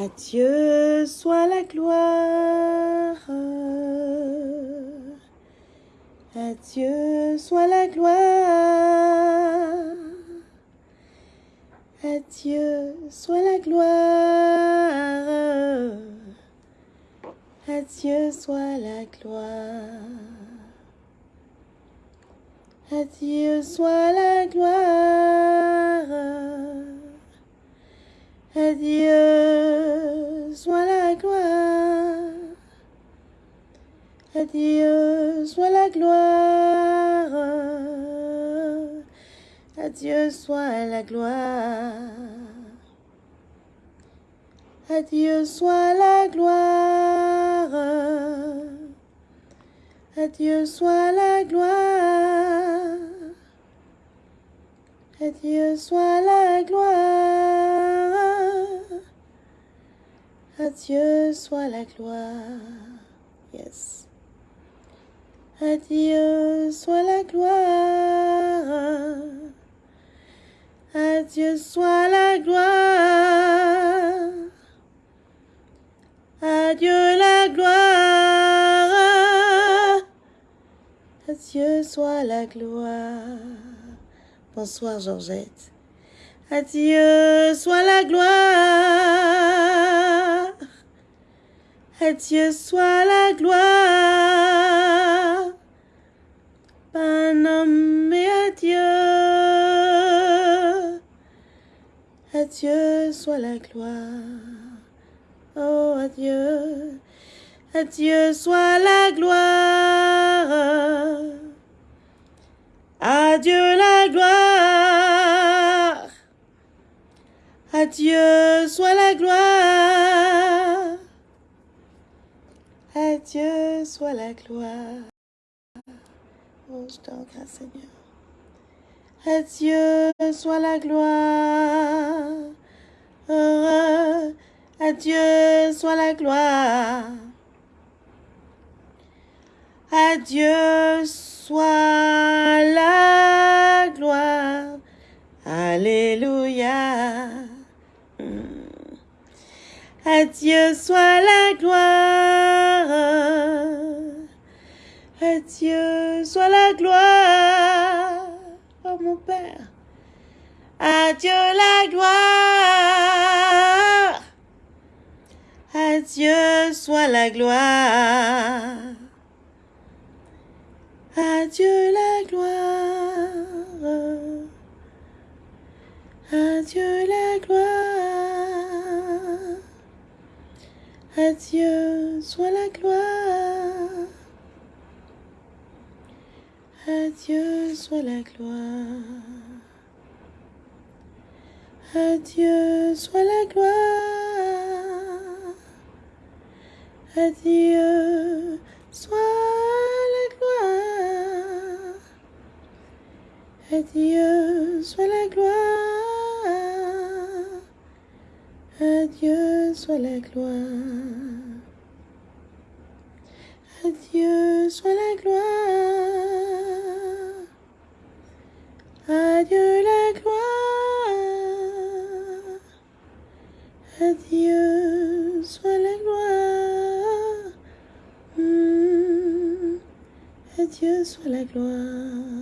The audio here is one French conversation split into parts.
À Dieu soit la gloire. À Dieu soit la gloire. À Dieu soit la gloire. À Dieu soit la gloire. À Dieu soit la gloire. À Dieu soit la gloire. À Dieu soit la gloire. À Dieu soit la gloire. À Dieu soit la gloire. À Dieu soit la gloire. À Dieu soit la gloire. À Dieu soit la gloire. Yes. À Dieu soit la gloire. À Dieu soit la gloire. À Dieu la gloire. À Dieu soit la gloire. Bonsoir Georgette. À Dieu soit la gloire. À Dieu soit la gloire. Un homme et à Dieu. À Dieu soit la gloire. Oh, à Dieu. À Dieu soit la gloire. À Dieu la gloire. À Dieu soit la gloire. À Dieu soit la gloire. Oh, je te regrette, Seigneur. À Dieu soit la gloire. À Dieu soit la gloire. À Dieu soit la gloire. Alléluia. À Dieu soit la gloire. À Dieu soit la gloire. Oh mon Père. À Dieu la gloire. À Dieu soit la gloire. À Dieu la gloire. À Dieu la gloire. À Dieu soit la gloire. À Dieu soit la gloire. À Dieu soit la gloire. À Dieu soit la gloire. À Dieu soit la gloire. À Dieu soit la gloire. À Dieu soit la gloire. À Dieu la gloire. À Dieu soit la gloire. Hmm. À Dieu soit la gloire.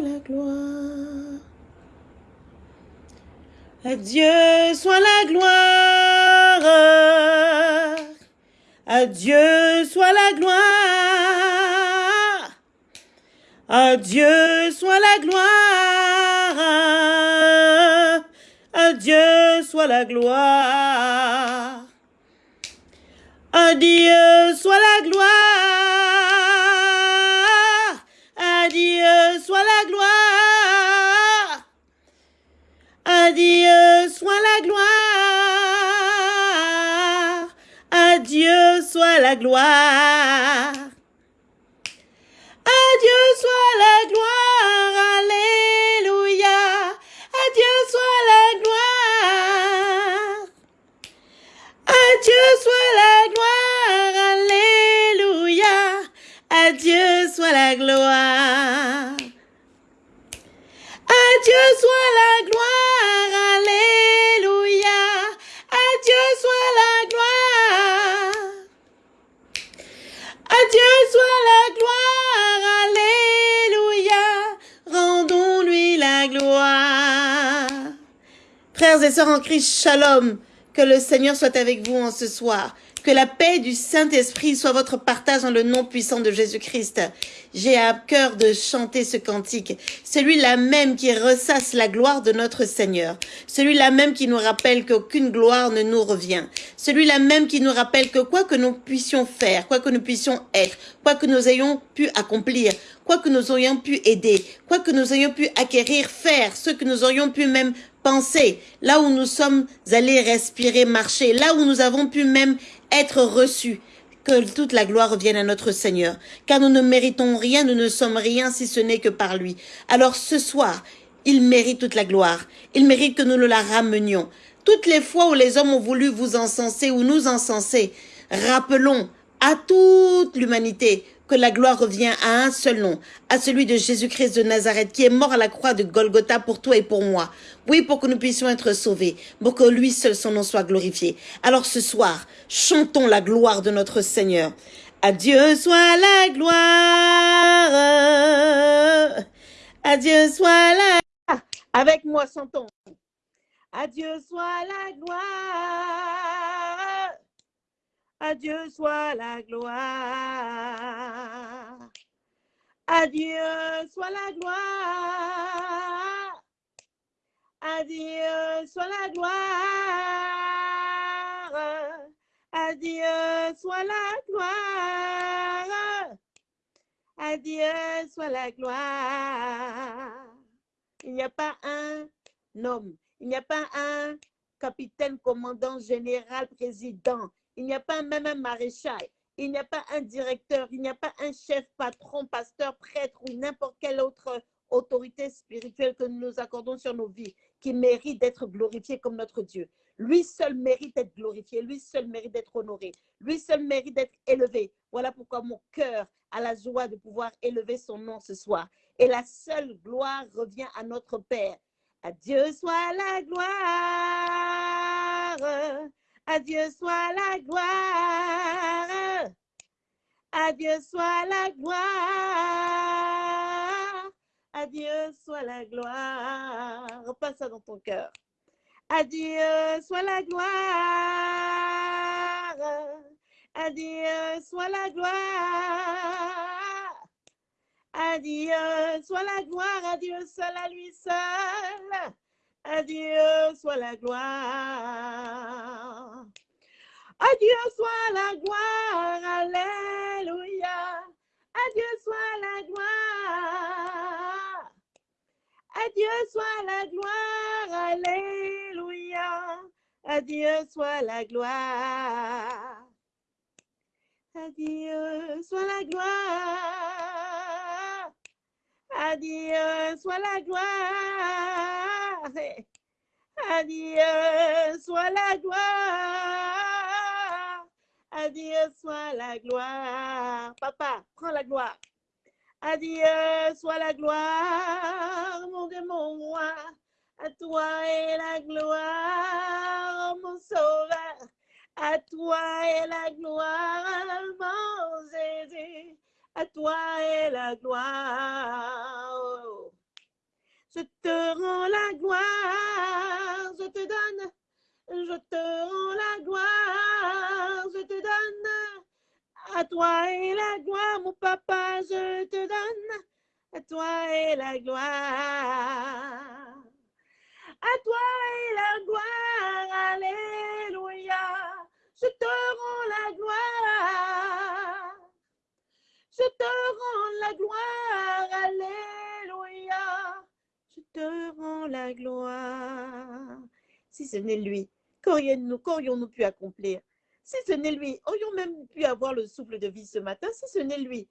Soit la gloire. À Dieu soit la gloire. À Dieu soit la gloire. À Dieu soit la gloire. À Dieu soit la gloire. À Dieu la gloire. Frères et sœurs en Christ, shalom. Que le Seigneur soit avec vous en ce soir. Que la paix du Saint-Esprit soit votre partage dans le nom puissant de Jésus-Christ. J'ai à cœur de chanter ce cantique. Celui-là même qui ressasse la gloire de notre Seigneur. Celui-là même qui nous rappelle qu'aucune gloire ne nous revient. Celui-là même qui nous rappelle que quoi que nous puissions faire, quoi que nous puissions être, quoi que nous ayons pu accomplir, quoi que nous ayons pu aider, quoi que nous ayons pu acquérir, faire, ce que nous aurions pu même penser, là où nous sommes allés respirer, marcher, là où nous avons pu même être reçus. Que toute la gloire revienne à notre Seigneur, car nous ne méritons rien, nous ne sommes rien si ce n'est que par lui. Alors ce soir, il mérite toute la gloire, il mérite que nous le la ramenions. Toutes les fois où les hommes ont voulu vous encenser ou nous encenser, rappelons à toute l'humanité que la gloire revient à un seul nom, à celui de Jésus-Christ de Nazareth, qui est mort à la croix de Golgotha pour toi et pour moi. Oui, pour que nous puissions être sauvés, pour que lui seul son nom soit glorifié. Alors ce soir, chantons la gloire de notre Seigneur. À Dieu soit la gloire. À Dieu soit la... Avec moi, chantons. À Dieu soit la gloire. À Dieu soit la gloire. À Dieu soit la gloire. À Dieu soit la gloire. À Dieu soit la gloire. À Dieu soit la gloire. Il n'y a pas un homme, il n'y a pas un capitaine, commandant, général, président. Il n'y a pas même un maréchal. Il n'y a pas un directeur. Il n'y a pas un chef, patron, pasteur, prêtre ou n'importe quelle autre autorité spirituelle que nous nous accordons sur nos vies qui mérite d'être glorifié comme notre Dieu. Lui seul mérite d'être glorifié. Lui seul mérite d'être honoré. Lui seul mérite d'être élevé. Voilà pourquoi mon cœur a la joie de pouvoir élever son nom ce soir. Et la seule gloire revient à notre Père. À Dieu soit la gloire. À Dieu soit la gloire. À Dieu soit la gloire. À Dieu soit la gloire. Repasse ça dans ton cœur. À Dieu soit la gloire. À Dieu soit la gloire. À Dieu soit la gloire. À Dieu seul, à lui seul. À Dieu soit la gloire. À Dieu soit la gloire. Alléluia. À Dieu soit la gloire. À Dieu soit la gloire. Alléluia. À Dieu soit la gloire. À Dieu soit la gloire. À Dieu soit la gloire. À Dieu soit la gloire. À Dieu soit la gloire. Papa, prends la gloire. À Dieu soit la gloire, mon Dieu, mon roi. À toi est la gloire, mon sauveur. À toi est la gloire, mon Jésus. À toi est la gloire. Je te rends la gloire, je te donne. Je te rends la gloire, je te donne. À toi est la gloire, mon papa, je te donne. À toi est la gloire. À toi est la gloire, Alléluia. Je te rends la gloire. Je te rends la gloire, Alléluia. Je te rends la gloire. Si ce n'est lui, qu'aurions-nous pu accomplir. Si ce n'est lui, aurions même pu avoir le souffle de vie ce matin Si ce n'est lui,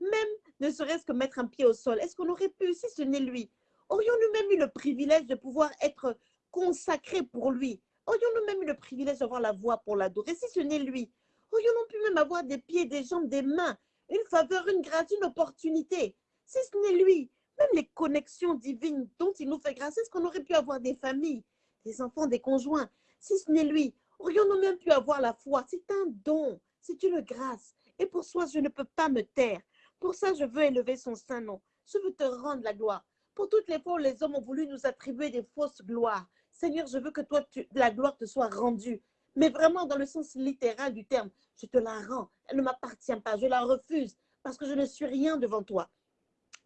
même ne serait-ce que mettre un pied au sol, est-ce qu'on aurait pu Si ce n'est lui, aurions-nous même eu le privilège de pouvoir être consacrés pour lui? Aurions-nous même eu le privilège d'avoir la voix pour l'adorer Si ce n'est lui, aurions-nous pu même avoir des pieds, des jambes, des mains, une faveur, une grâce, une opportunité? Si ce n'est lui, même les connexions divines dont il nous fait grâce, est-ce qu'on aurait pu avoir des familles, des enfants, des conjoints Si ce n'est lui, aurions-nous même pu avoir la foi? C'est un don, c'est une grâce. Et pour soi, je ne peux pas me taire. Pour ça, je veux élever son saint nom. Je veux te rendre la gloire. Pour toutes les fois où les hommes ont voulu nous attribuer des fausses gloires, Seigneur, je veux que toi, la gloire te soit rendue. Mais vraiment, dans le sens littéral du terme, je te la rends. Elle ne m'appartient pas. Je la refuse parce que je ne suis rien devant toi.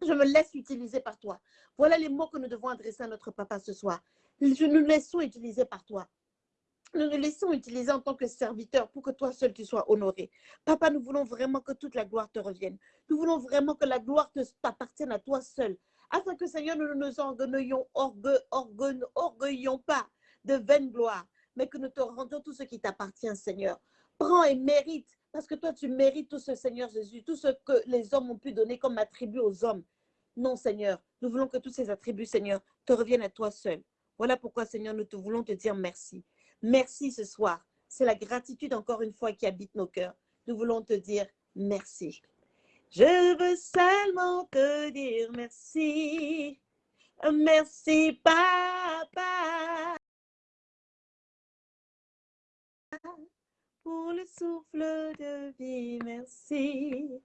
Je me laisse utiliser par toi. Voilà les mots que nous devons adresser à notre papa ce soir. Je nous laissons utiliser par toi. Nous nous laissons utiliser en tant que serviteur pour que toi seul tu sois honoré. Papa, nous voulons vraiment que toute la gloire te revienne. Nous voulons vraiment que la gloire t'appartienne à toi seul afin que, Seigneur, nous ne nous orgueillons, orgueillons pas de vaine gloire, mais que nous te rendions tout ce qui t'appartient, Seigneur. Prends et mérite, parce que toi, tu mérites tout ce, Seigneur Jésus, tout ce que les hommes ont pu donner comme attribut aux hommes. Non, Seigneur, nous voulons que tous ces attributs, Seigneur, te reviennent à toi seul. Voilà pourquoi, Seigneur, nous te voulons te dire merci. Merci ce soir. C'est la gratitude, encore une fois, qui habite nos cœurs. Nous voulons te dire merci. Je veux seulement te dire merci. Merci, papa. Pour le souffle de vie, merci.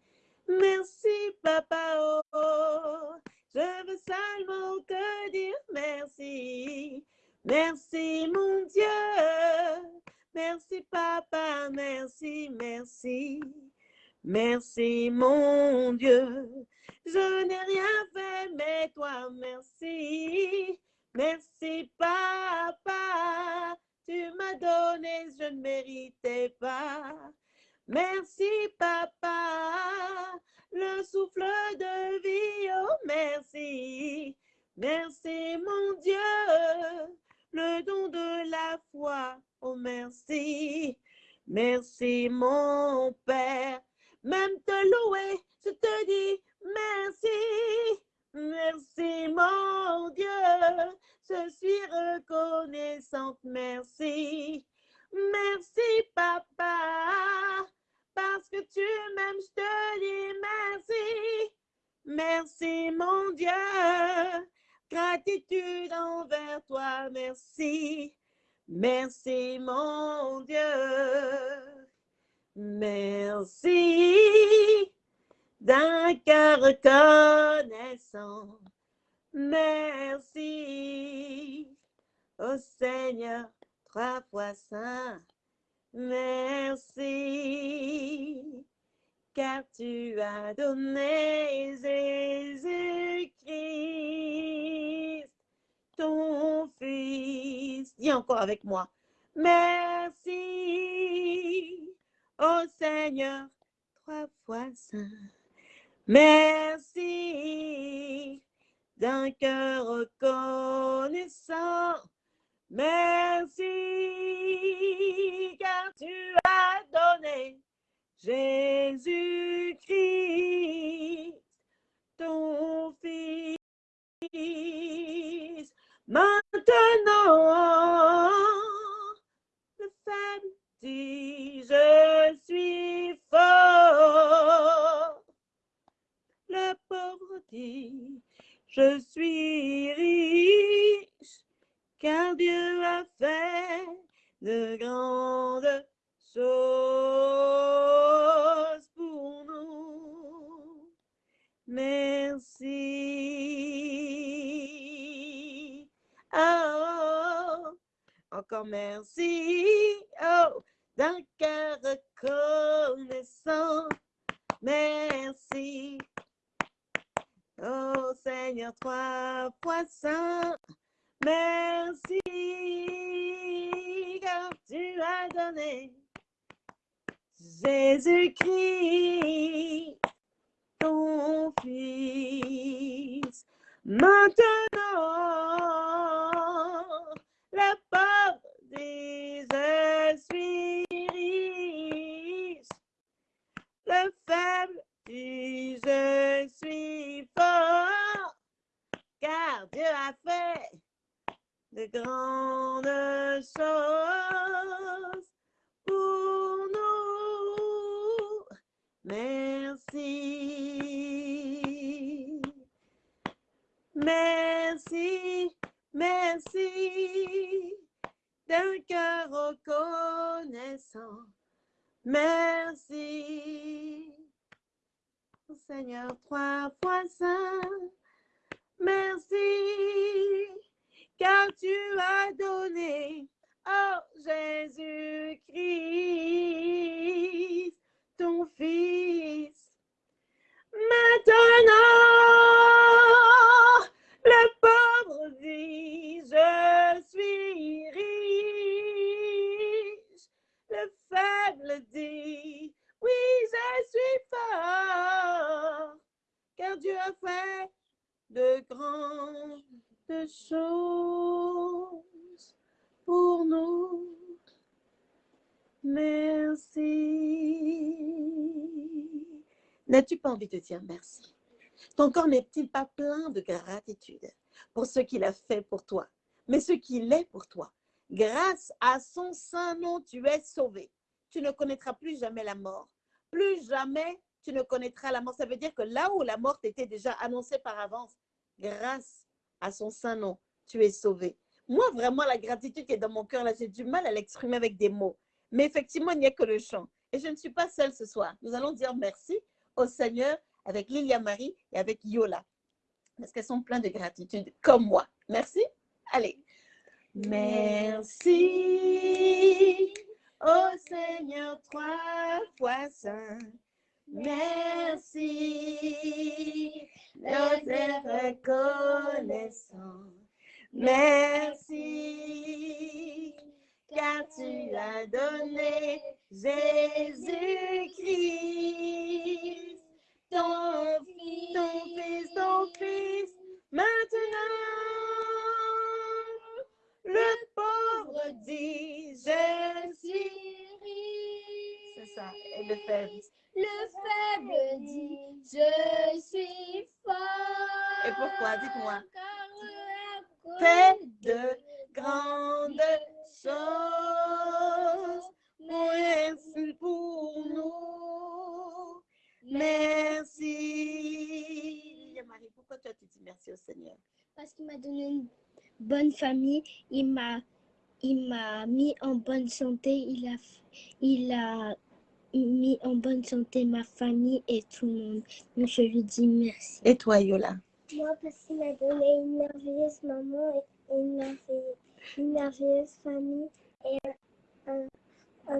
Merci, papa. Oh, je veux seulement te dire merci. Merci, mon Dieu. Merci, papa. Merci, merci. Merci mon Dieu, je n'ai rien fait, mais toi merci. Merci papa, tu m'as donné, je ne méritais pas. Merci papa, le souffle de vie, oh merci. Merci mon Dieu, le don de la foi, oh merci. Merci mon Père, même te louer, je te dis merci. Merci mon Dieu, je suis reconnaissante, merci. Merci papa, parce que tu m'aimes, je te dis merci. Merci mon Dieu, gratitude envers toi, merci. Merci mon Dieu. Merci d'un cœur reconnaissant. Merci au Seigneur, trois fois saint. Merci car tu as donné Jésus-Christ, ton Fils. Dis encore avec moi. Merci Ô Seigneur, trois fois saint. Merci d'un cœur reconnaissant. Merci car tu as donné Jésus-Christ, ton Fils. Maintenant, le faible dit, je suis fort. Le pauvre dit, je suis riche, car Dieu a fait de grandes choses pour nous. Merci. Merci. Oh, d'un cœur reconnaissant. Merci. Oh Seigneur, trois fois. Merci car tu as donné Jésus-Christ, ton Fils. Maintenant, le pauvre je suis. Le faible je suis fort, car Dieu a fait de grandes choses pour nous. Merci. Merci, merci d'un cœur reconnaissant. Merci. Seigneur, trois fois saint. Merci car tu as donné, oh Jésus-Christ, ton Fils. Maintenant, le faible dit, oui, je suis fort, car Dieu a fait de grandes choses pour nous. Merci. N'as-tu pas envie de dire merci? Ton corps n'est-il pas plein de gratitude pour ce qu'il a fait pour toi, mais ce qu'il est pour toi? Grâce à son saint nom, tu es sauvé. Tu ne connaîtras plus jamais la mort. Plus jamais tu ne connaîtras la mort. Ça veut dire que là où la mort était déjà annoncée par avance, grâce à son saint nom, tu es sauvé. Moi, vraiment, la gratitude qui est dans mon cœur, là, j'ai du mal à l'exprimer avec des mots. Mais effectivement, il n'y a que le chant. Et je ne suis pas seule ce soir. Nous allons dire merci au Seigneur avec Lilia Marie et avec Yola. Parce qu'elles sont pleines de gratitude, comme moi. Merci. Allez. Merci au Seigneur trois fois saint. Merci, nous est reconnaissant. Merci, car tu as donné Jésus-Christ, ton fils, ton fils, ton fils. Maintenant, le pauvre dit, je suis riche. C'est ça, et le faible. Le faible dit, je suis fort. Et pourquoi Dites-moi? Fait de grandes choses. Merci pour nous. Merci. Marie, pourquoi toi tu dis merci au Seigneur? Parce qu'il m'a donné une bonne famille, il m'a il m'a mis en bonne santé, il a il a mis en bonne santé ma famille et tout le monde. Donc je lui dis merci. Et toi, Yola? Moi parce qu'il m'a donné une merveilleuse maman et une merveilleuse, une merveilleuse famille et un, un,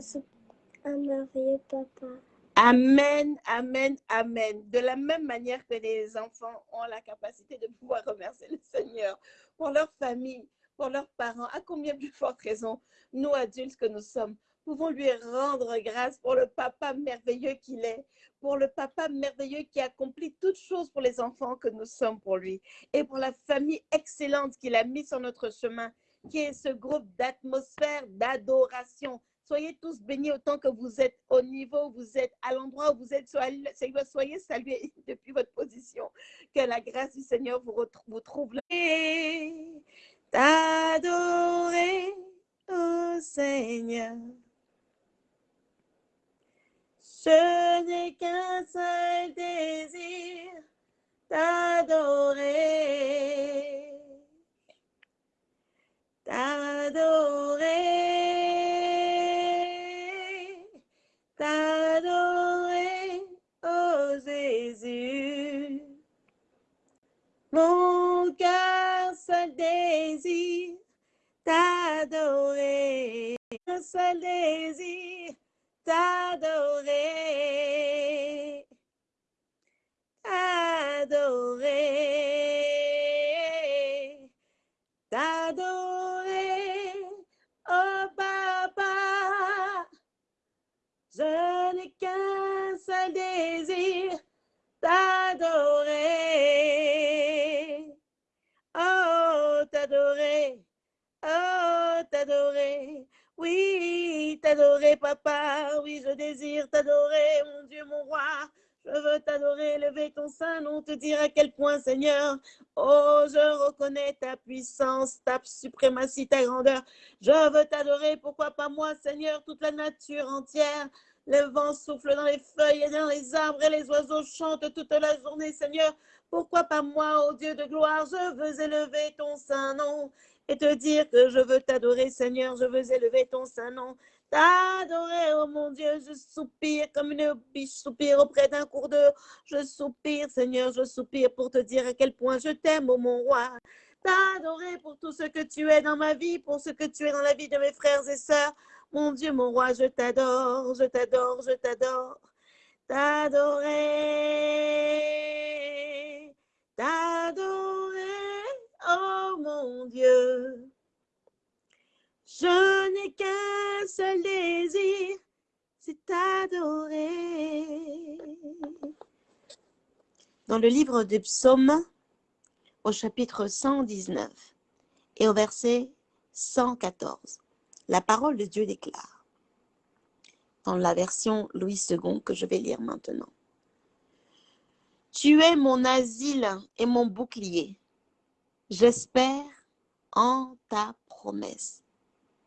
un merveilleux papa. Amen, amen, amen. De la même manière que les enfants ont la capacité de pouvoir remercier le Seigneur pour leur famille, pour leurs parents, à combien plus forte raison, nous adultes que nous sommes, pouvons lui rendre grâce pour le papa merveilleux qu'il est, pour le papa merveilleux qui accomplit toutes choses pour les enfants que nous sommes pour lui, et pour la famille excellente qu'il a mis sur notre chemin, qui est ce groupe d'atmosphère, d'adoration. Soyez tous bénis autant que vous êtes, au niveau où vous êtes, à l'endroit où vous êtes. Soyez salués depuis votre position. Que la grâce du Seigneur vous, trouve. T'adorer, Seigneur. Je n'ai qu'un seul désir, t'adorer. T'adorer. Mon cœur seul désir t'adorer. Un seul désir t'adorer. T'adorer. T'adorer. Oh papa, je n'ai qu'un seul désir Oui, t'adorer, papa. Oui, je désire t'adorer, mon Dieu, mon roi. Je veux t'adorer, lever ton sein, non te dire à quel point, Seigneur. Oh, je reconnais ta puissance, ta suprématie, ta grandeur. Je veux t'adorer. Pourquoi pas moi, Seigneur, toute la nature entière. Le vent souffle dans les feuilles et dans les arbres et les oiseaux chantent toute la journée, Seigneur. Pourquoi pas moi, ô Dieu de gloire, je veux élever ton saint nom et te dire que je veux t'adorer, Seigneur, je veux élever ton saint nom. T'adorer, oh mon Dieu, je soupire comme une biche soupire auprès d'un cours d'eau. Je soupire, Seigneur, je soupire pour te dire à quel point je t'aime, oh mon roi. T'adorer pour tout ce que tu es dans ma vie, pour ce que tu es dans la vie de mes frères et sœurs. Mon Dieu, mon roi, je t'adore, je t'adore, je t'adore. T'adorer, t'adorer, mon Dieu. Je n'ai qu'un seul désir, c'est t'adorer. Dans le livre des psaumes, au chapitre 119 et au verset 114, la parole de Dieu déclare, dans la version Louis II que je vais lire maintenant. Tu es mon asile et mon bouclier. J'espère en ta promesse.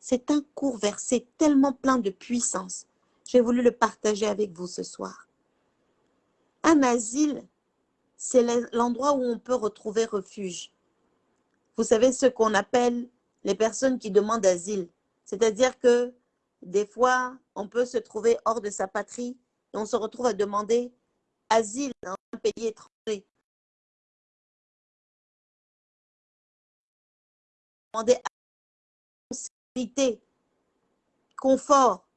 C'est un court verset tellement plein de puissance. J'ai voulu le partager avec vous ce soir. Un asile, c'est l'endroit où on peut retrouver refuge. Vous savez ce qu'on appelle les personnes qui demandent asile. C'est-à-dire que des fois, on peut se trouver hors de sa patrie et on se retrouve à demander asile dans un pays étranger. Demander sécurité, confort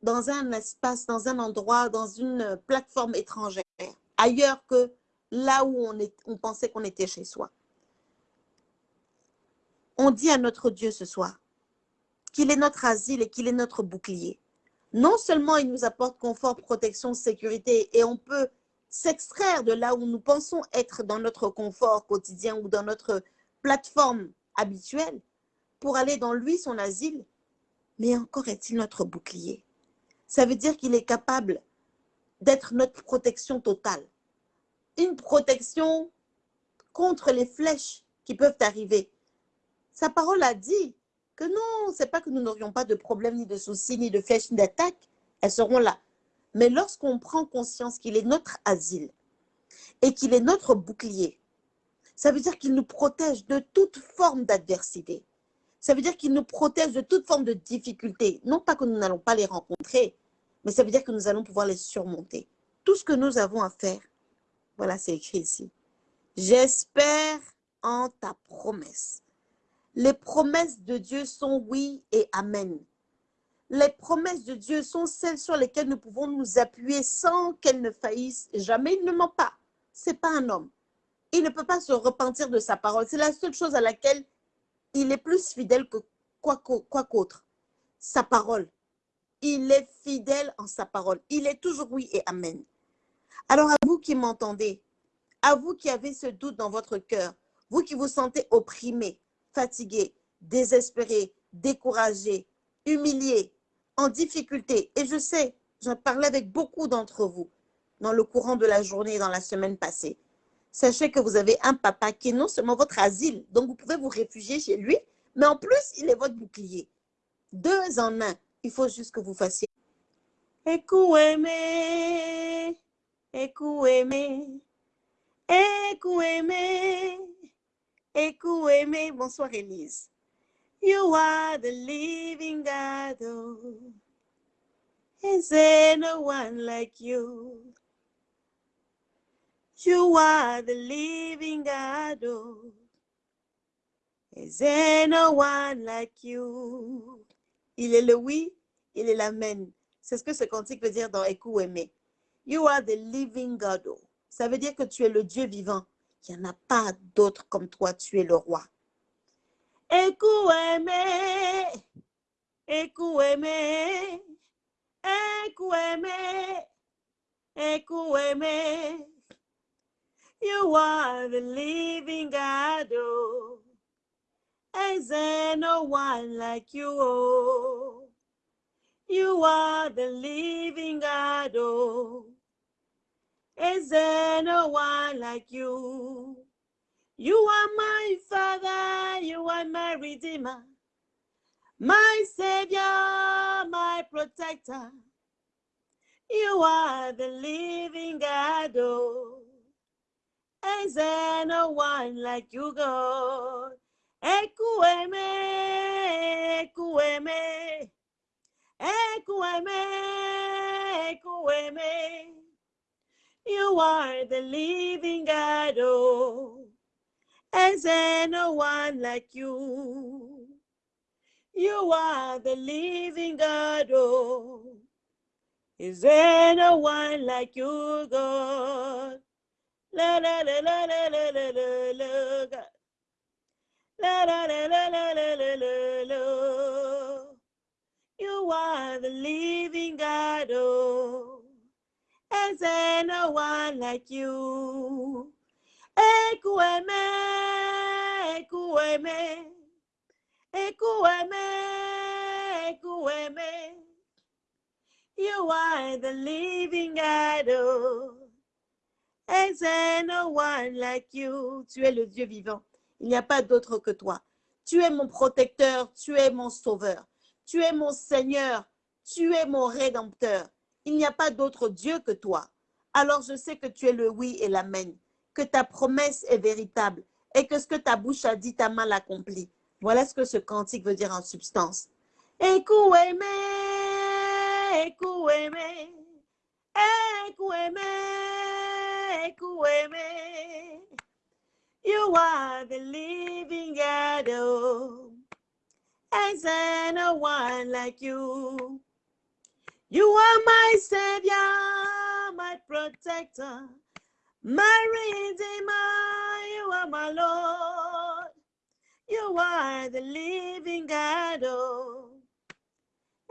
dans un espace, dans un endroit, dans une plateforme étrangère, ailleurs que là où on, est, on pensait qu'on était chez soi. On dit à notre Dieu ce soir qu'il est notre asile et qu'il est notre bouclier. Non seulement il nous apporte confort, protection, sécurité et on peut s'extraire de là où nous pensons être dans notre confort quotidien ou dans notre plateforme habituelle pour aller dans lui, son asile, mais encore est-il notre bouclier. Ça veut dire qu'il est capable d'être notre protection totale une protection contre les flèches qui peuvent arriver. Sa parole a dit que non, c'est pas que nous n'aurions pas de problème, ni de soucis, ni de flèches, ni d'attaques. Elles seront là. Mais lorsqu'on prend conscience qu'il est notre asile et qu'il est notre bouclier, ça veut dire qu'il nous protège de toute forme d'adversité. Ça veut dire qu'il nous protège de toute forme de difficulté. Non pas que nous n'allons pas les rencontrer, mais ça veut dire que nous allons pouvoir les surmonter. Tout ce que nous avons à faire, voilà, c'est écrit ici. J'espère en ta promesse. Les promesses de Dieu sont oui et amen. Les promesses de Dieu sont celles sur lesquelles nous pouvons nous appuyer sans qu'elles ne faillissent jamais. Il ne ment pas. C'est pas un homme. Il ne peut pas se repentir de sa parole. C'est la seule chose à laquelle il est plus fidèle que quoi qu'autre. Sa parole. Il est fidèle en sa parole. Il est toujours oui et amen. Alors à vous qui m'entendez, à vous qui avez ce doute dans votre cœur, vous qui vous sentez opprimé, fatigué, désespéré, découragé, humilié, en difficulté, et je sais, j'en parlais avec beaucoup d'entre vous dans le courant de la journée, dans la semaine passée. Sachez que vous avez un papa qui est non seulement votre asile, donc vous pouvez vous réfugier chez lui, mais en plus, il est votre bouclier. Deux en un. Il faut juste que vous fassiez. Bonsoir, Elise. You are the living God. Is there no one like you? You are the living God. Oh. Is there no one like you? Il est le oui, il est l'amen. C'est ce que ce cantique veut dire dans Écoute aimer. You are the living God. oh. Ça veut dire que tu es le Dieu vivant. Il n'y en a pas d'autre comme toi, tu es le roi. Écoute aimer, écoute aimer, écoute aimer, écoute aimer. You are the living God. Oh. Is there no one like you? Oh. You are the living God. Oh. Is there no one like you? You are my Father, you are my Redeemer, my Savior, my Protector. You are the living God. Oh. Is there no one like you, God? Écoutez-moi, écoutez-moi, écoutez-moi, écoutez-moi. You are the living God, oh. Is there no one like you? You are the living God, oh. Is there no one like you, God? La la la la la la la la la God. La la la la la la la la la. You are the living God, oh. Is there no one like you? Écoutez-moi, écoutez-moi, écoutez-moi, écoutez-moi. You are the living God, oh. Tu es le Dieu vivant. Il n'y a pas d'autre que toi. Tu es mon protecteur, tu es mon sauveur. Tu es mon Seigneur, tu es mon rédempteur. Il n'y a pas d'autre Dieu que toi. Alors je sais que tu es le oui et l'amen, que ta promesse est véritable et que ce que ta bouche a dit, ta main l'accomplit. Voilà ce que ce cantique veut dire en substance. Écoutez-moi, écoutez-moi. You are the living God, oh. There no one like you? You are my Savior, my protector, my Redeemer. You are my Lord. You are the living God, oh.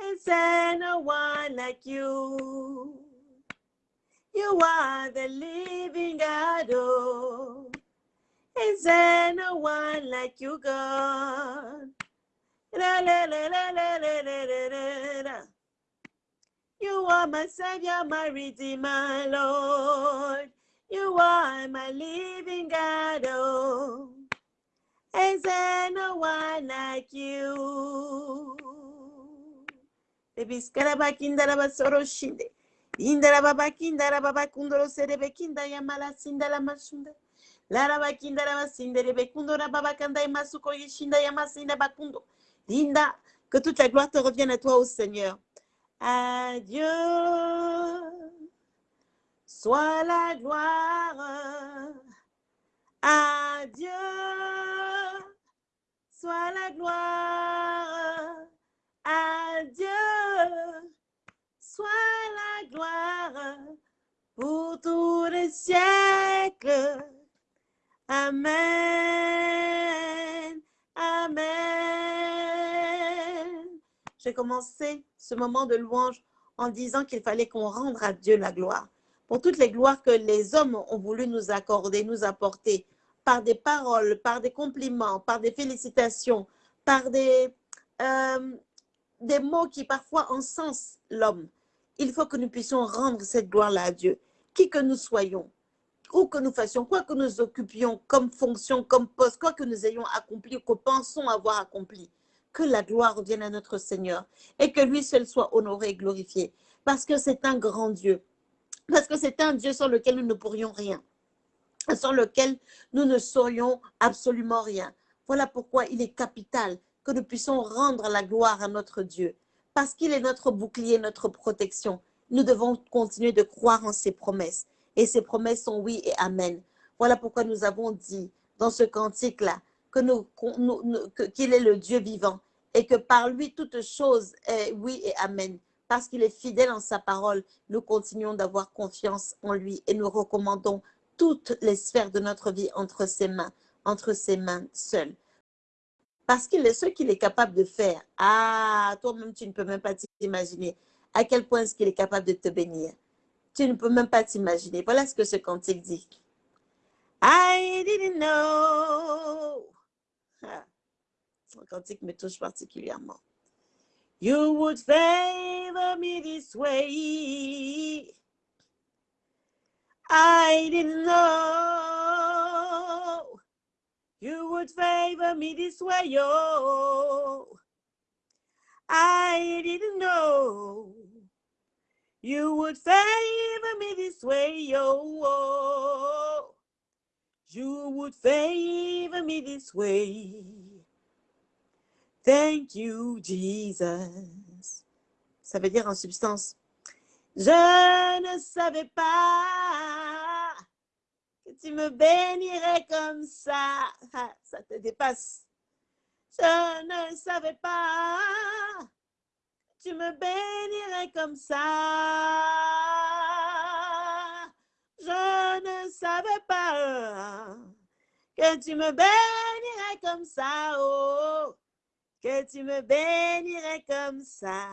Is there no one like you? You are the living God, oh. Is there no one like you, God? La, la, la, la, la, la, la, la, la. You are my Savior, my Redeemer, Lord. You are my living God, oh. Is there no one like you? Baby, skaraba kindaraba soro shinde. Indaraba bakindara bakundoro serebe kinda yamala sindala mashunda. Laraba kindaraba sinderebe kundora babakanda yamasuko yishinda yamasinda bakundo. Linda, que toute la gloire te revienne à toi, ô Seigneur. Adieu. Sois la gloire. Adieu. Sois la gloire. Adieu. Sois la gloire pour tous les siècles. Amen. Amen. J'ai commencé ce moment de louange en disant qu'il fallait qu'on rende à Dieu la gloire. Pour toutes les gloires que les hommes ont voulu nous accorder, nous apporter, par des paroles, par des compliments, par des félicitations, par des, euh, des mots qui parfois encensent l'homme. Il faut que nous puissions rendre cette gloire-là à Dieu, qui que nous soyons, où que nous fassions, quoi que nous occupions comme fonction, comme poste, quoi que nous ayons accompli, que pensons avoir accompli, que la gloire revienne à notre Seigneur et que lui seul soit honoré et glorifié. Parce que c'est un grand Dieu. Parce que c'est un Dieu sans lequel nous ne pourrions rien. Sans lequel nous ne saurions absolument rien. Voilà pourquoi il est capital que nous puissions rendre la gloire à notre Dieu. Parce qu'il est notre bouclier, notre protection. Nous devons continuer de croire en ses promesses. Et ses promesses sont oui et amen. Voilà pourquoi nous avons dit dans ce cantique-là qu'il est le Dieu vivant et que par lui, toute chose est oui et amen. Parce qu'il est fidèle en sa parole, nous continuons d'avoir confiance en lui et nous recommandons toutes les sphères de notre vie entre ses mains, entre ses mains seules. Parce qu'il est ce qu'il est capable de faire. Ah, toi-même, tu ne peux même pas t'imaginer à quel point est-ce qu'il est capable de te bénir. Tu ne peux même pas t'imaginer. Voilà ce que ce cantique dit. I didn't know. Ah, ce cantique me touche particulièrement. You would favor me this way. I didn't know you would favor me this way, oh. I didn't know you would favor me this way, oh. You would favor me this way. Thank you, Jesus. Ça veut dire en substance, je ne savais pas tu me bénirais comme ça. Ah, ça te dépasse. Je ne savais pas tu me bénirais comme ça. Je ne savais pas que tu me bénirais comme ça. Oh, que tu me bénirais comme ça.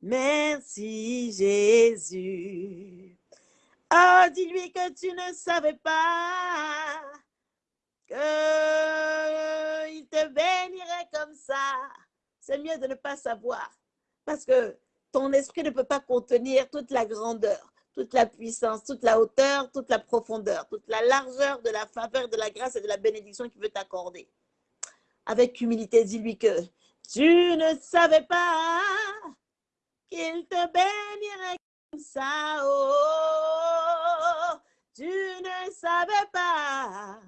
Merci Jésus. Oh, dis-lui que tu ne savais pas qu'il te bénirait comme ça. C'est mieux de ne pas savoir parce que ton esprit ne peut pas contenir toute la grandeur, toute la puissance, toute la hauteur, toute la profondeur, toute la largeur de la faveur, de la grâce et de la bénédiction qu'il veut t'accorder. Avec humilité, dis-lui que tu ne savais pas qu'il te bénirait comme ça. Oh, tu ne savais pas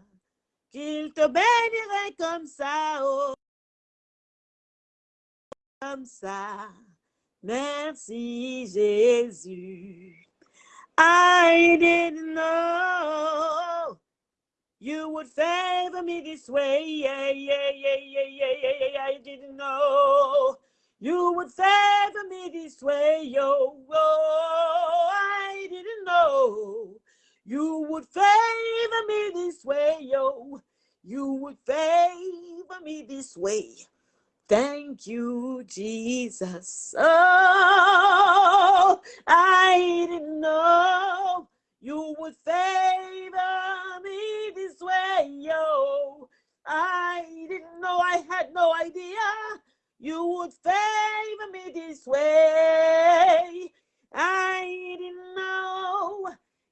qu'il te bénirait comme ça. Oh, comme ça. Merci Jésus. I didn't know you would favor me this way. Yeah, yeah, yeah, yeah, yeah, yeah, yeah. I didn't know you would favor me this way. Yo, oh, I didn't know you would favor me this way. Yo, you would favor me this way. Thank you, Jesus. Oh, I didn't know you would favor me this way, yo. I didn't know, I had no idea you would favor me this way. I didn't know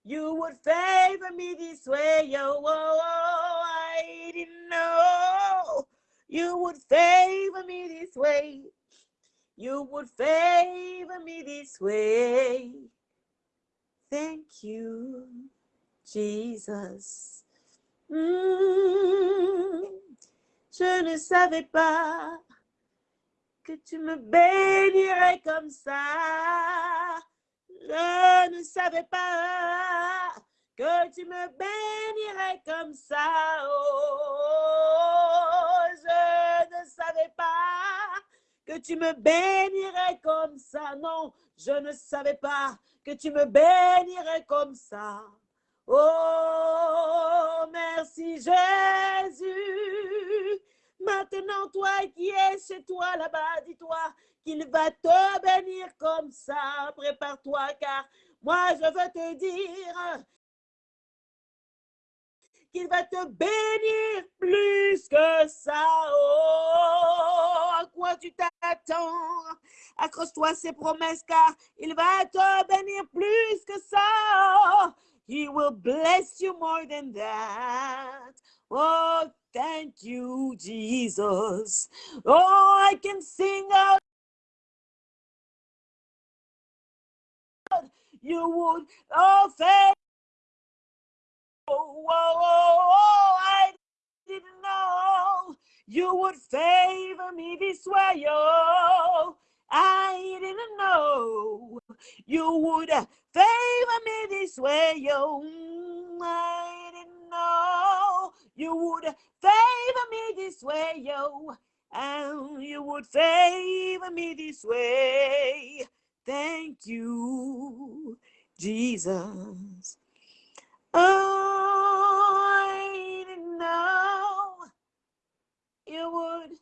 you would favor me this way, yo. Oh, oh, I didn't know you would favor me this way. You would favor me this way. Thank you, Jesus. Mm, je ne savais pas que tu me bénirais comme ça. Je ne savais pas que tu me bénirais comme ça. Oh, je ne savais pas que tu me bénirais comme ça. Non, je ne savais pas que tu me bénirais comme ça. Oh, merci Jésus. Maintenant, toi qui es chez toi là-bas, dis-toi qu'il va te bénir comme ça. Prépare-toi car moi, je veux te dire qu'il va te bénir plus que ça. Oh, à quoi tu t'attends? Accroche-toi ses promesses car il va te bénir plus que ça. He will bless you more than that. Oh, thank you, Jesus. Oh, I can sing out. You would, oh, oh, oh, oh, I didn't know you would favor me this way. Oh, I didn't know you would favor me this way. Oh, I didn't know you would favor know, and you would favor me this way. Thank you, Jesus. I didn't know you would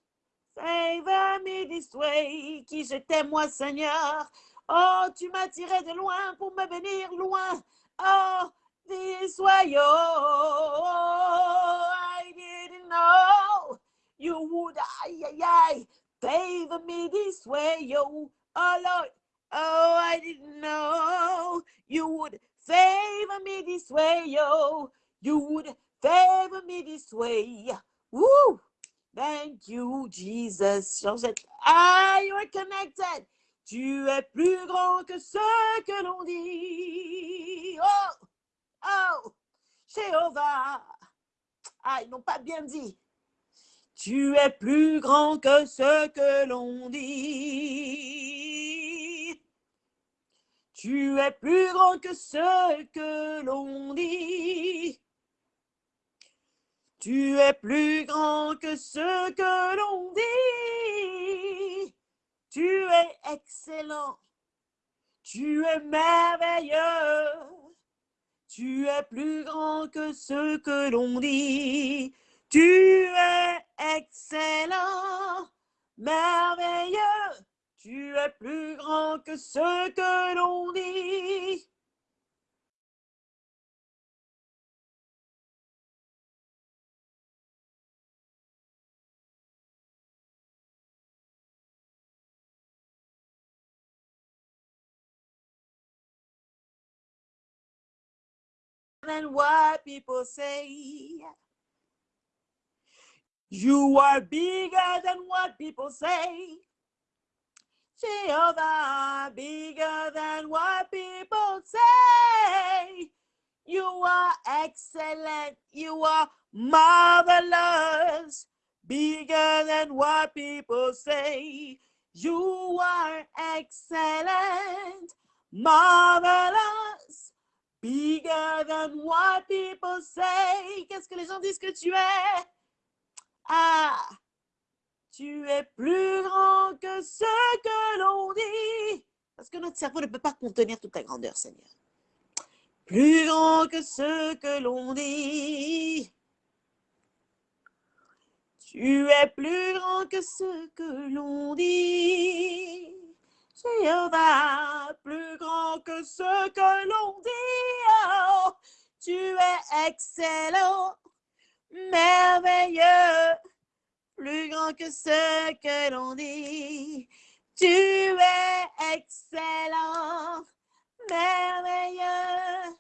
favor me this way. Qui je t'aime, moi, Seigneur. Oh, tu m'as tiré de loin pour me venir loin. Oh, this way, oh, I didn't know you would, ay, ay, favor me this way, yo. Oh, Lord, oh, I didn't know you would favor me this way, yo. You would favor me this way. Woo! Thank you, Jesus. Ah, you are connected. Tu es plus grand que ce que l'on dit. Oh, oh, Jéhovah. Ah, ils n'ont pas bien dit. Tu es plus grand que ce que l'on dit. Tu es plus grand que ce que l'on dit. Tu es plus grand que ce que l'on dit. Tu es excellent. Tu es merveilleux. Tu es plus grand que ce que l'on dit. Tu es excellent, merveilleux. Tu es plus grand que ce que l'on dit. Than what people say. You are bigger than what people say. Jehovah, bigger than what people say. You are excellent. You are marvelous. Bigger than what people say. You are excellent. Marvelous. Bigger than what people say. Qu'est-ce que les gens disent que tu es? Ah, tu es plus grand que ce que l'on dit. Parce que notre cerveau ne peut pas contenir toute ta grandeur, Seigneur. Plus grand que ce que l'on dit. Tu es plus grand que ce que l'on dit. Jéhovah, plus grand que ce que l'on dit. Tu es excellent merveilleux, plus grand que ce que l'on dit. Tu es excellent, merveilleux,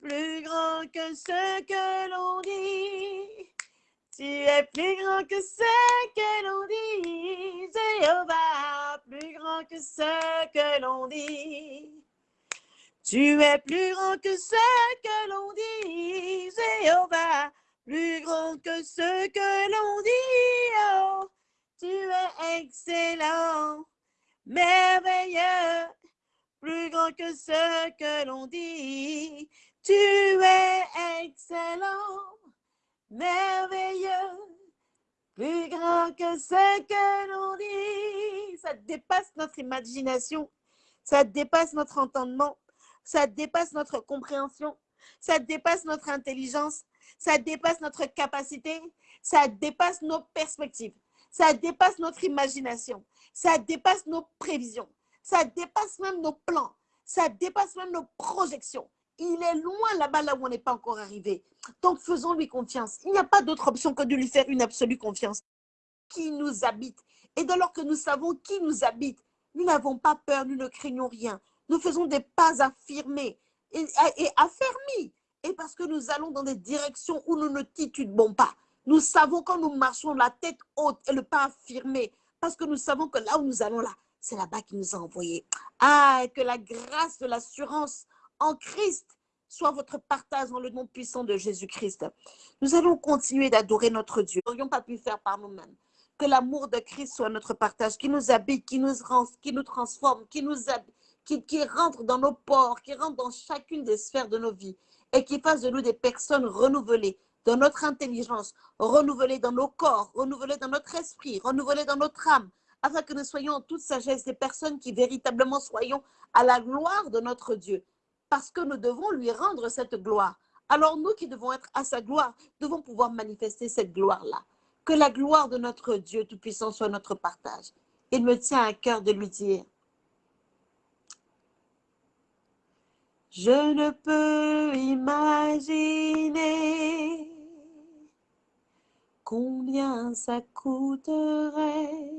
plus grand que ce que l'on dit. Tu es plus grand que ce que l'on dit, Jéhovah, plus grand que ce que l'on dit. Tu es plus grand que ce que l'on dit, Jéhovah, plus grand que ce que l'on dit. Oh, tu es excellent, merveilleux, plus grand que ce que l'on dit. Tu es excellent, merveilleux, plus grand que ce que l'on dit. Ça dépasse notre imagination, ça dépasse notre entendement, ça dépasse notre compréhension, ça dépasse notre intelligence, ça dépasse notre capacité, ça dépasse nos perspectives, ça dépasse notre imagination, ça dépasse nos prévisions, ça dépasse même nos plans, ça dépasse même nos projections. Il est loin là-bas, là où on n'est pas encore arrivé. Donc faisons-lui confiance. Il n'y a pas d'autre option que de lui faire une absolue confiance. Qui nous habite. Et dès lors que nous savons qui nous habite, nous n'avons pas peur, nous ne craignons rien. Nous faisons des pas affirmés et, affermis et parce que nous allons dans des directions où nous ne titubons pas. Nous savons quand nous marchons la tête haute et le pas affirmé, parce que nous savons que là où nous allons là, c'est là-bas qu'il nous a envoyés. Ah, que la grâce de l'assurance en Christ soit votre partage dans le nom puissant de Jésus-Christ. Nous allons continuer d'adorer notre Dieu. Nous n'aurions pas pu faire par nous-mêmes. Que l'amour de Christ soit notre partage, qui nous habite, qui nous, transforme, qui rentre dans nos ports, qui rentre dans chacune des sphères de nos vies et qui fasse de nous des personnes renouvelées dans notre intelligence, renouvelée dans nos corps, renouvelée dans notre esprit, renouvelée dans notre âme, afin que nous soyons en toute sagesse des personnes qui véritablement soyons à la gloire de notre Dieu, parce que nous devons lui rendre cette gloire. Alors nous qui devons être à sa gloire, devons pouvoir manifester cette gloire-là. Que la gloire de notre Dieu Tout-Puissant soit notre partage. Il me tient à cœur de lui dire, je ne peux imaginer combien ça coûterait.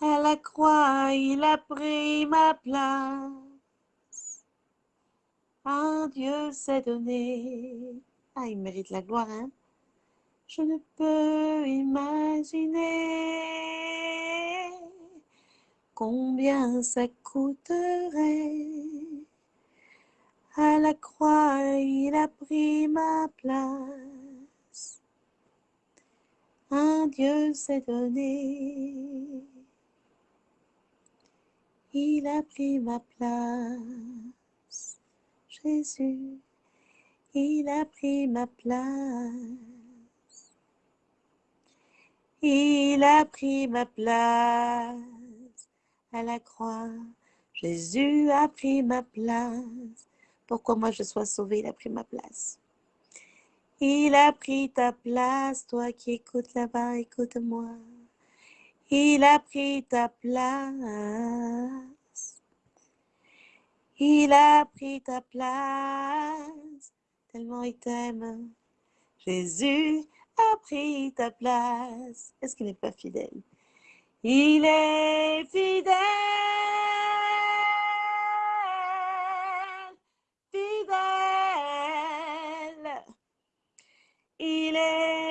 À la croix, il a pris ma place. Un Dieu s'est donné. Ah, il mérite la gloire, hein? Je ne peux imaginer combien ça coûterait. À la croix, il a pris ma place. Un Dieu s'est donné. Il a pris ma place. Jésus, il a pris ma place. Il a pris ma place à la croix. Jésus a pris ma place. Pourquoi moi je sois sauvé, il a pris ma place? Il a pris ta place, toi qui écoutes là-bas, écoute-moi. Il a pris ta place. Il a pris ta place, tellement il t'aime. Jésus a pris ta place. Est-ce qu'il n'est pas fidèle? Il est fidèle, fidèle. Il est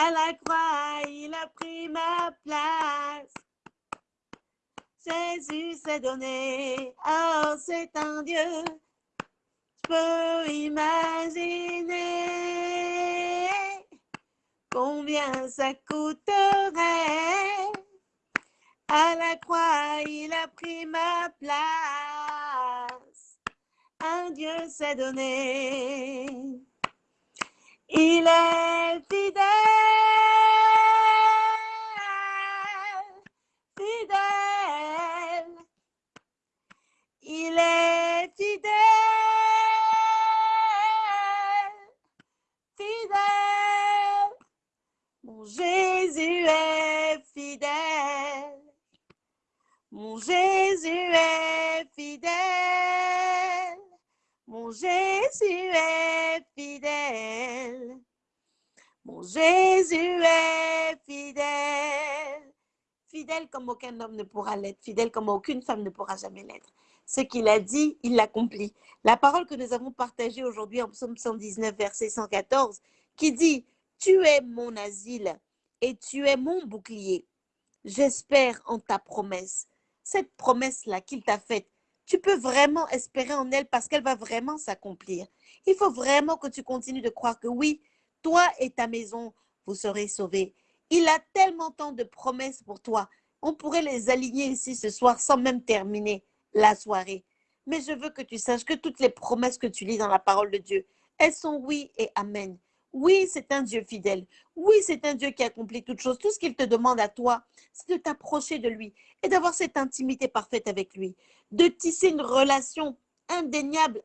À la croix, il a pris ma place. Jésus s'est donné. Oh, c'est un Dieu. Je peux imaginer combien ça coûterait? À la croix, il a pris ma place. Un Dieu s'est donné. Il est fidèle, fidèle. Il est fidèle, fidèle. Mon Jésus est fidèle. Mon Jésus est fidèle. Mon Jésus est fidèle. Mon Jésus est fidèle. Fidèle comme aucun homme ne pourra l'être, fidèle comme aucune femme ne pourra jamais l'être. Ce qu'il a dit, il l'accomplit. La parole que nous avons partagée aujourd'hui en psaume 119, verset 114, qui dit, Tu es mon asile et tu es mon bouclier. J'espère en ta promesse. Cette promesse-là qu'il t'a faite, tu peux vraiment espérer en elle parce qu'elle va vraiment s'accomplir. Il faut vraiment que tu continues de croire que oui, toi et ta maison, vous serez sauvés. Il a tellement tant de promesses pour toi. On pourrait les aligner ici ce soir sans même terminer la soirée. Mais je veux que tu saches que toutes les promesses que tu lis dans la parole de Dieu, elles sont oui et amen. Oui, c'est un Dieu fidèle. Oui, c'est un Dieu qui accomplit toutes choses. Tout ce qu'il te demande à toi, c'est de t'approcher de lui et d'avoir cette intimité parfaite avec lui, de tisser une relation indéniable,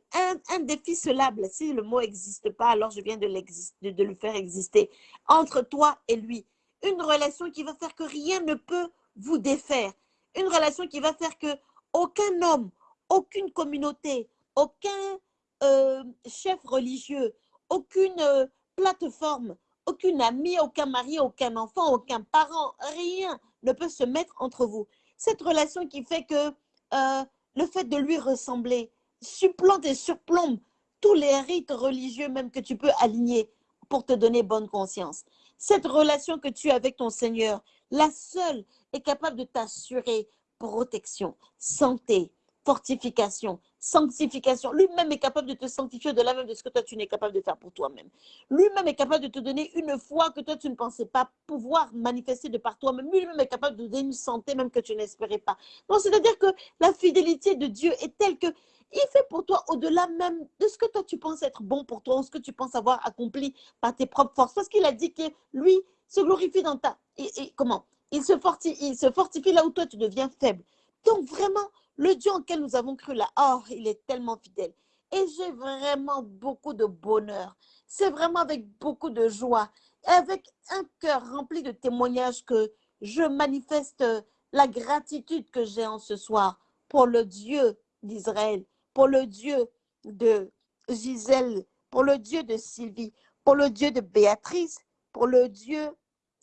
indéficelable. Si le mot n'existe pas, alors je viens de, le faire exister entre toi et lui. Une relation qui va faire que rien ne peut vous défaire. Une relation qui va faire que aucun homme, aucune communauté, aucun euh, chef religieux, aucune euh, plateforme, aucune amie, aucun mari, aucun enfant, aucun parent, rien ne peut se mettre entre vous. Cette relation qui fait que euh, le fait de lui ressembler supplante et surplombe tous les rites religieux même que tu peux aligner pour te donner bonne conscience. Cette relation que tu as avec ton Seigneur, la seule est capable de t'assurer protection, santé, fortification, sanctification. Lui-même est capable de te sanctifier au-delà même de ce que toi tu n'es capable de faire pour toi-même. Lui-même est capable de te donner une foi que toi tu ne pensais pas pouvoir manifester de par toi-même. Lui-même est capable de donner une santé même que tu n'espérais pas. Donc c'est-à-dire que la fidélité de Dieu est telle que il fait pour toi au-delà même de ce que toi tu penses être bon pour toi ou ce que tu penses avoir accompli par tes propres forces. Parce qu'il a dit que lui se glorifie dans ta... Et, comment? Il se, fortifie, là où toi tu deviens faible. Donc vraiment, le Dieu en nous avons cru là, oh, il est tellement fidèle. Et j'ai vraiment beaucoup de bonheur. C'est vraiment avec beaucoup de joie, avec un cœur rempli de témoignages que je manifeste la gratitude que j'ai en ce soir pour le Dieu d'Israël, pour le Dieu de Gisèle, pour le Dieu de Sylvie, pour le Dieu de Béatrice, pour le Dieu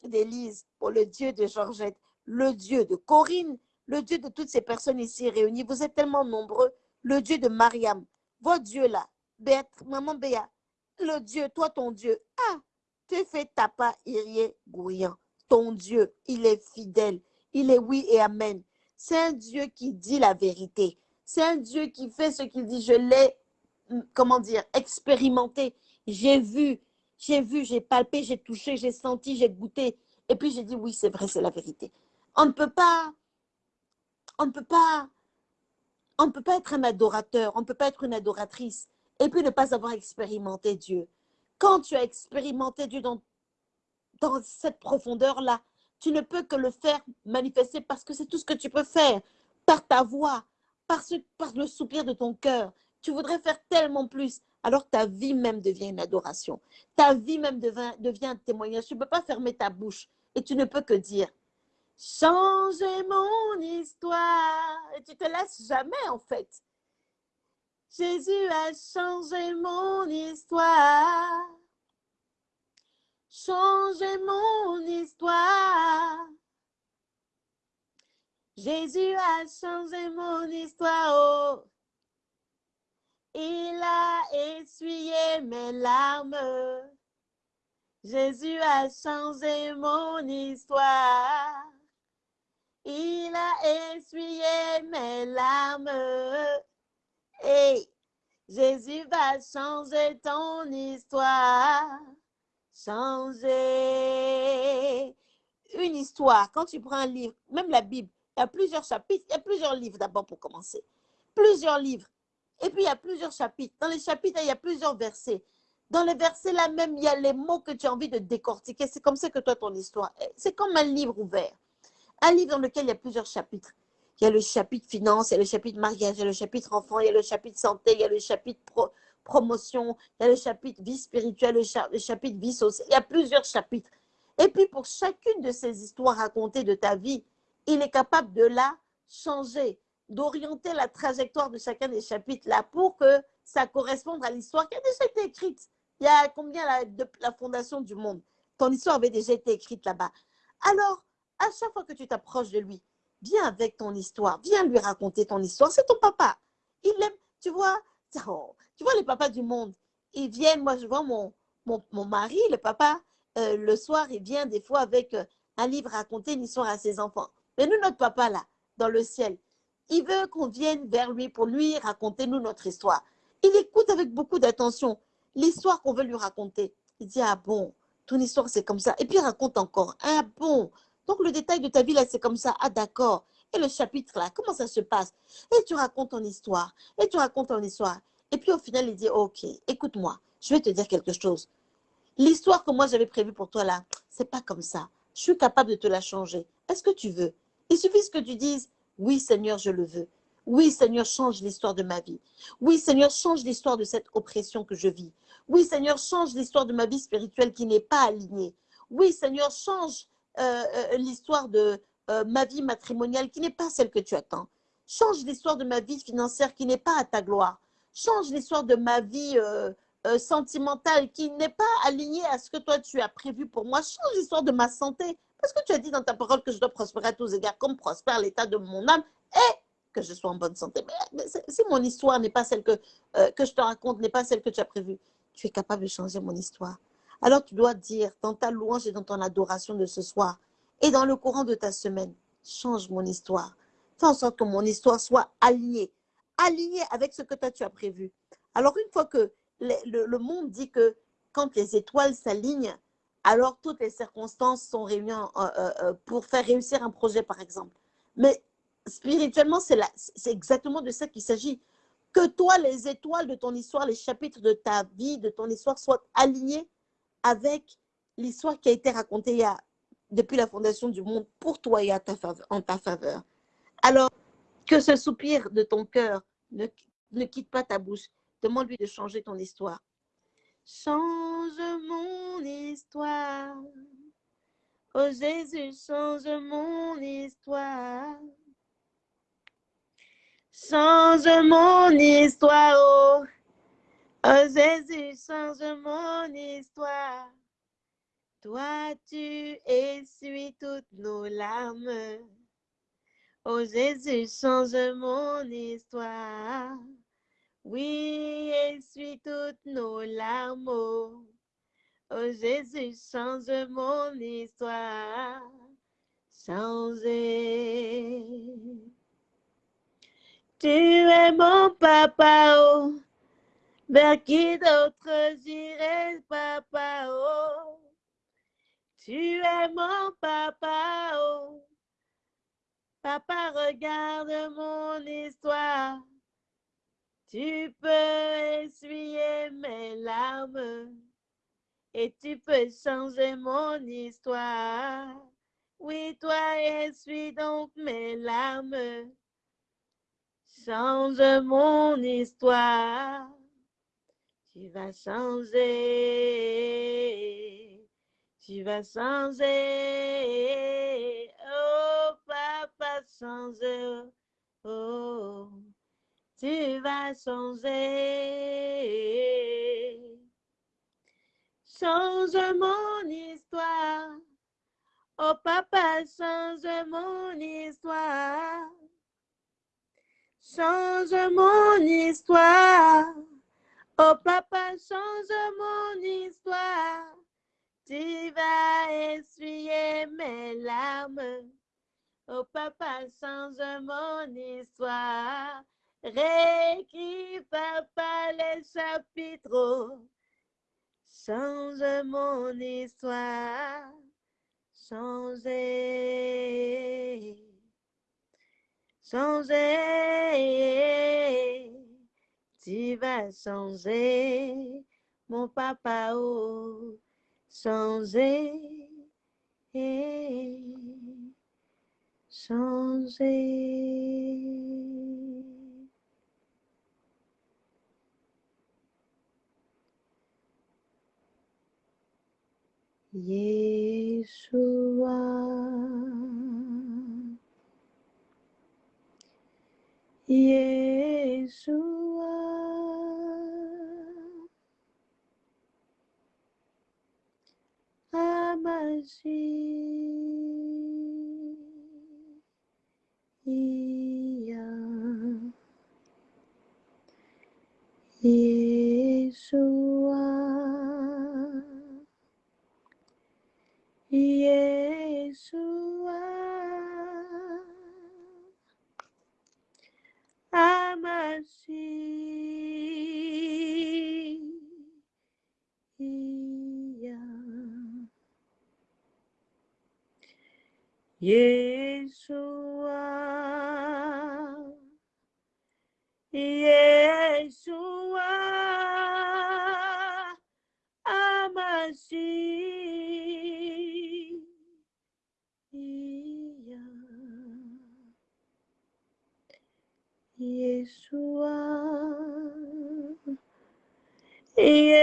d'Élise, pour le Dieu de Georgette, le Dieu de Corinne, le Dieu de toutes ces personnes ici réunies. Vous êtes tellement nombreux. Le Dieu de Mariam, votre Dieu là, maman Béa, le Dieu, toi ton Dieu. Ah, tu fais tapa irie gouillant. Ton Dieu, il est fidèle. Il est oui et amen. C'est un Dieu qui dit la vérité. C'est un Dieu qui fait ce qu'il dit. Je l'ai, hum, comment dire, expérimenté. J'ai vu, j'ai vu, j'ai palpé, j'ai touché, j'ai senti, j'ai goûté. Et puis j'ai dit, oui, c'est vrai, c'est la vérité. On ne peut pas, on ne peut pas, on ne peut pas être un adorateur, on ne peut pas être une adoratrice et puis ne pas avoir expérimenté Dieu. Quand tu as expérimenté Dieu dans, dans cette profondeur-là, tu ne peux que le faire manifester parce que c'est tout ce que tu peux faire par ta voix, par, le soupir de ton cœur. Tu voudrais faire tellement plus. Alors ta vie même devient une adoration. Ta vie même devient, un témoignage. Tu ne peux pas fermer ta bouche et tu ne peux que dire changer mon histoire. Et tu te laisses jamais en fait. Jésus a changé mon histoire. Changer mon histoire. Jésus a changé mon histoire. Oh. Il a essuyé mes larmes. Jésus a changé mon histoire. Il a essuyé mes larmes. Et Jésus va changer ton histoire. Changer une histoire. Quand tu prends un livre, même la Bible, il y a plusieurs chapitres, il y a plusieurs livres d'abord pour commencer. Plusieurs livres. Et puis il y a plusieurs chapitres. Dans les chapitres, il y a plusieurs versets. Dans les versets là même, il y a les mots que tu as envie de décortiquer. C'est comme ça que toi, ton histoire, c'est comme un livre ouvert. Un livre dans lequel il y a plusieurs chapitres. Il y a le chapitre finance, il y a le chapitre mariage, il y a le chapitre enfant, il y a le chapitre santé, il y a le chapitre promotion, il y a le chapitre vie spirituelle, le, chapitre vie sociale. Il y a plusieurs chapitres. Et puis pour chacune de ces histoires racontées de ta vie, il est capable de la changer, d'orienter la trajectoire de chacun des chapitres là pour que ça corresponde à l'histoire qui a déjà été écrite. Il y a combien la, de la fondation du monde? Ton histoire avait déjà été écrite là-bas. Alors, à chaque fois que tu t'approches de lui, viens avec ton histoire, viens lui raconter ton histoire. C'est ton papa. Il aime, tu vois, oh, tu vois les papas du monde. Ils viennent, moi je vois mon, mon, mari, le papa, euh, le soir, il vient des fois avec euh, un livre raconter une histoire à ses enfants. Mais nous, notre papa, là, dans le ciel, il veut qu'on vienne vers lui pour lui raconter, nous, notre histoire. Il écoute avec beaucoup d'attention l'histoire qu'on veut lui raconter. Il dit, ah bon, ton histoire, c'est comme ça. Et puis, il raconte encore, ah bon. Donc, le détail de ta vie, là, c'est comme ça. Ah, d'accord. Et le chapitre, là, comment ça se passe? Et tu racontes ton histoire. Et tu racontes ton histoire. Et puis, au final, il dit, OK, écoute-moi, je vais te dire quelque chose. L'histoire que moi, j'avais prévue pour toi, là, c'est pas comme ça. Je suis capable de te la changer. Est-ce que tu veux il suffit que tu dises, oui Seigneur, je le veux. Oui Seigneur, change l'histoire de ma vie. Oui Seigneur, change l'histoire de cette oppression que je vis. Oui Seigneur, change l'histoire de ma vie spirituelle qui n'est pas alignée. Oui Seigneur, change euh, euh, l'histoire de euh, ma vie matrimoniale qui n'est pas celle que tu attends. Change l'histoire de ma vie financière qui n'est pas à ta gloire. Change l'histoire de ma vie sentimentale qui n'est pas alignée à ce que toi tu as prévu pour moi. Change l'histoire de ma santé parce que tu as dit dans ta parole que je dois prospérer à tous égards, comme prospère l'état de mon âme et que je sois en bonne santé? Mais, si mon histoire n'est pas celle que, euh, que je te raconte, n'est pas celle que tu as prévue, tu es capable de changer mon histoire. Alors tu dois dire dans ta louange et dans ton adoration de ce soir et dans le courant de ta semaine, change mon histoire. Fais en sorte que mon histoire soit alignée, aligné avec ce que toi tu as prévu. Alors une fois que le monde dit que quand les étoiles s'alignent, alors toutes les circonstances sont réunies euh, euh, pour faire réussir un projet, par exemple. Mais spirituellement, c'est exactement de ça qu'il s'agit. Que toi, les étoiles de ton histoire, les chapitres de ta vie, de ton histoire, soient alignés avec l'histoire qui a été racontée depuis la fondation du monde pour toi et à ta faveur- en ta faveur. Alors, que ce soupir de ton cœur ne quitte pas ta bouche. Demande-lui de changer ton histoire. Change mon histoire. Oh Jésus, change mon histoire. Change mon histoire. Oh, oh Jésus, change mon histoire. Toi, tu essuies toutes nos larmes. Oh Jésus, change mon histoire. Oui, essuie toutes nos larmes. Oh, Jésus, change mon histoire. Changer. Tu es mon papa, oh. Vers qui d'autre j'irai, papa, oh. Tu es mon papa, oh. Papa, regarde mon histoire. Tu peux essuyer mes larmes et tu peux changer mon histoire. Oui, toi, essuie donc mes larmes. Change mon histoire. Tu vas changer. Tu vas changer. Oh, papa, change. Oh, tu vas changer. Change mon histoire. Oh papa, change mon histoire. Change mon histoire. Oh papa, change mon histoire. Tu vas essuyer mes larmes. Oh papa, change mon histoire. Réécris, papa, les chapitres. Change mon histoire. Changer. Changer. Tu vas changer, mon papa, oh. Changer. Changer. Yeshua. Yeshua. Hamashiach. Yeshua. Yeshua. Hamashiach. Yeshua. Yeshua. Yeshua. Yeshua.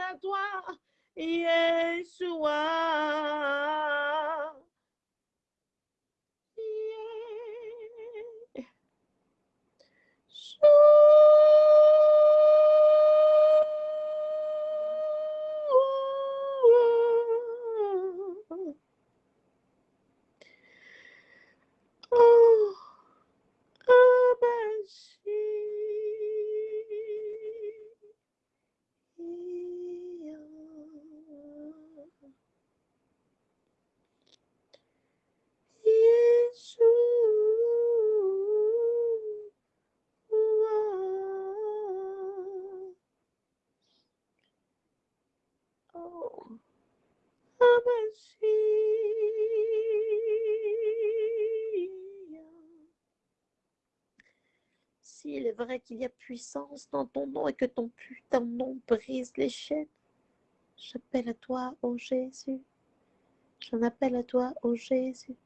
À toi. Yeshua. Yeshua. Qu'il y a puissance dans ton nom et que ton putain nom brise les chaînes, j'appelle à toi, ô Jésus. J'en appelle à toi, ô Jésus.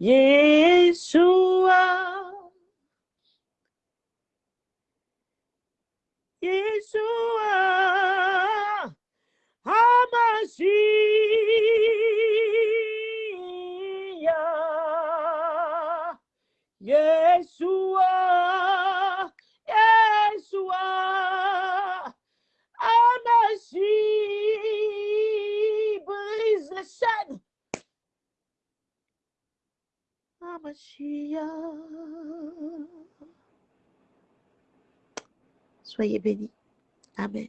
Yeshua. Yeshua. Hamashiach. Yeshua. Soyez bénis. Amen.